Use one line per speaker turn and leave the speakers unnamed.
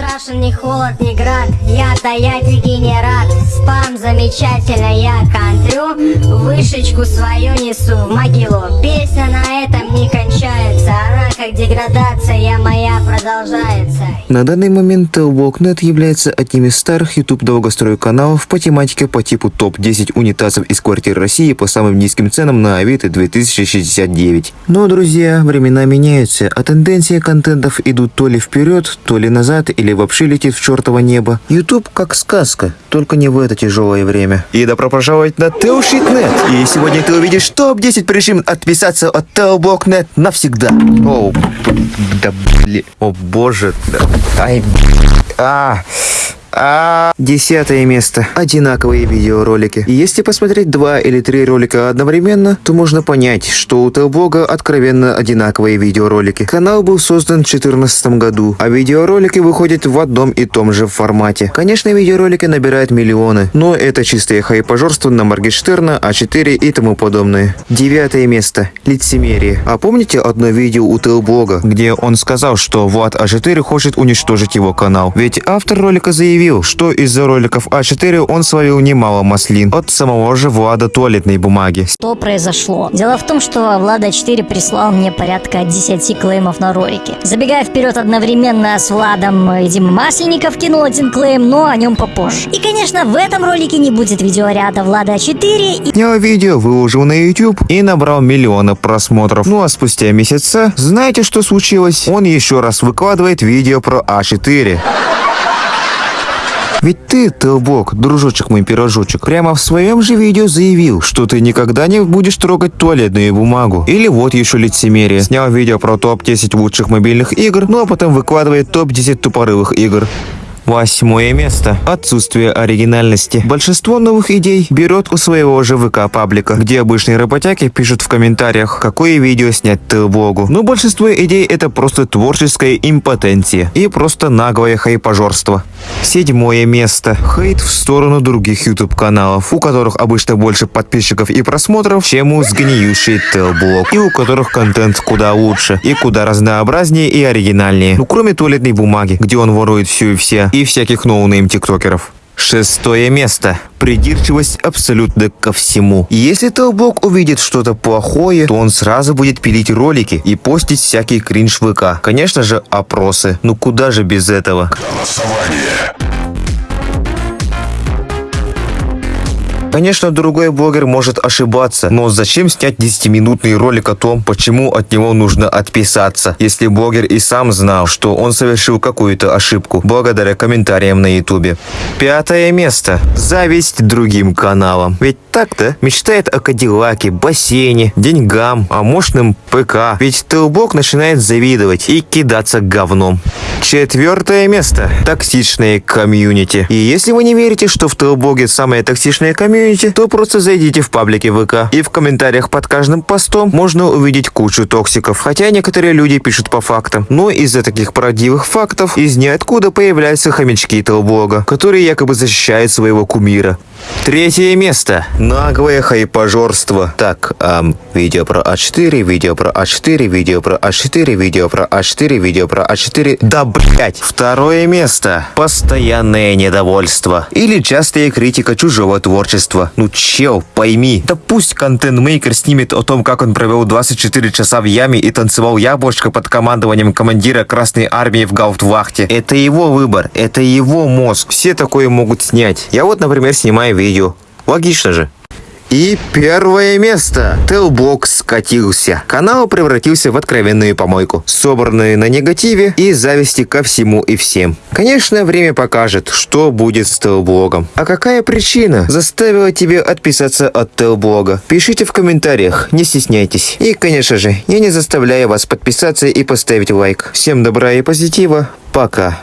страшен ни холод, ни град. Я дегенерат Спам замечательно, я контрю. Вышечку свою несу в могилу. Песня на этом не кончается. Она как деградация моя продолжается.
На данный момент Telbok.net является одним из старых YouTube долгострой каналов по тематике по типу топ-10 унитазов из квартир России по самым низким ценам на Авито 2069. Но, друзья, времена меняются, а тенденции контентов идут то ли вперед, то ли назад, или вообще летит в чертово небо. YouTube как сказка, только не в это тяжелое время. И добро пожаловать на Telshit.net. И сегодня ты увидишь топ-10 причин отписаться от Telbok.net навсегда. О, да блин, о боже, да. ай, а, десятое место. Одинаковые видеоролики. Если посмотреть два или три ролика одновременно, то можно понять, что у Телбога откровенно одинаковые видеоролики. Канал был создан в 2014 году, а видеоролики выходят в одном и том же формате. Конечно, видеоролики набирают миллионы, но это чистое хайпажорство на Моргенштерна, А4 и тому подобное. Девятое место. Лицемерие. А помните одно видео у Телбога, где он сказал, что Влад А4 хочет уничтожить его канал? Ведь автор ролика заявил, заявил, что из-за роликов А4 он свалил немало маслин от самого же Влада туалетной бумаги.
Что произошло? Дело в том, что Влада 4 прислал мне порядка 10 клеймов на ролики. Забегая вперед одновременно с Владом и Дима Масленников кинул один клейм, но о нем попозже. И, конечно, в этом ролике не будет видеоряда Влада 4 и...
Снял видео, выложил на YouTube и набрал миллионы просмотров. Ну а спустя месяца, знаете, что случилось? Он еще раз выкладывает видео про А4. Ведь ты, Телбок, дружочек мой пирожочек, прямо в своем же видео заявил, что ты никогда не будешь трогать туалетную бумагу. Или вот еще лицемерие. Снял видео про топ-10 лучших мобильных игр, ну а потом выкладывает топ-10 тупорылых игр. Восьмое место. Отсутствие оригинальности. Большинство новых идей берет у своего же ВК-паблика, где обычные работяги пишут в комментариях, какое видео снять Телбогу. Но большинство идей это просто творческая импотенция и просто наглое хайпажорство. Седьмое место. Хейт в сторону других YouTube каналов, у которых обычно больше подписчиков и просмотров, чем у сгниющей Телблог, и у которых контент куда лучше, и куда разнообразнее и оригинальнее. Ну кроме туалетной бумаги, где он ворует всю и все, и всяких no-name тиктокеров. Шестое место. Придирчивость абсолютно ко всему. Если Телбок увидит что-то плохое, то он сразу будет пилить ролики и постить всякий кринж ВК. Конечно же, опросы. Ну куда же без этого? Голосование. Конечно, другой блогер может ошибаться, но зачем снять 10-минутный ролик о том, почему от него нужно отписаться, если блогер и сам знал, что он совершил какую-то ошибку, благодаря комментариям на ютубе. Пятое место. Зависть другим каналам. Ведь так-то мечтает о Кадиллаке, бассейне, деньгам, о мощном ПК. Ведь Телбок начинает завидовать и кидаться говном. Четвертое место. Токсичные комьюнити. И если вы не верите, что в Телбоге самое токсичное комьюнити, то просто зайдите в паблике ВК. И в комментариях под каждым постом можно увидеть кучу токсиков. Хотя некоторые люди пишут по фактам. Но из-за таких правдивых фактов из ниоткуда появляются хомячки Телблога, которые якобы защищают своего кумира. Третье место. Наглое хайпажорство. Так, эм, видео про А4, видео про А4, видео про А4, видео про А4, видео про А4. Да блять. Второе место. Постоянное недовольство. Или частая критика чужого творчества. Ну чел, пойми. Да пусть контент-мейкер снимет о том, как он провел 24 часа в яме и танцевал яблочко под командованием командира Красной Армии в Гауптвахте. Это его выбор, это его мозг. Все такое могут снять. Я вот, например, снимаю видео. Логично же. И первое место. Телбок скатился. Канал превратился в откровенную помойку, собранную на негативе и зависти ко всему и всем. Конечно, время покажет, что будет с Телблогом. А какая причина заставила тебя отписаться от Телблога? Пишите в комментариях, не стесняйтесь. И, конечно же, я не заставляю вас подписаться и поставить лайк. Всем добра и позитива. Пока.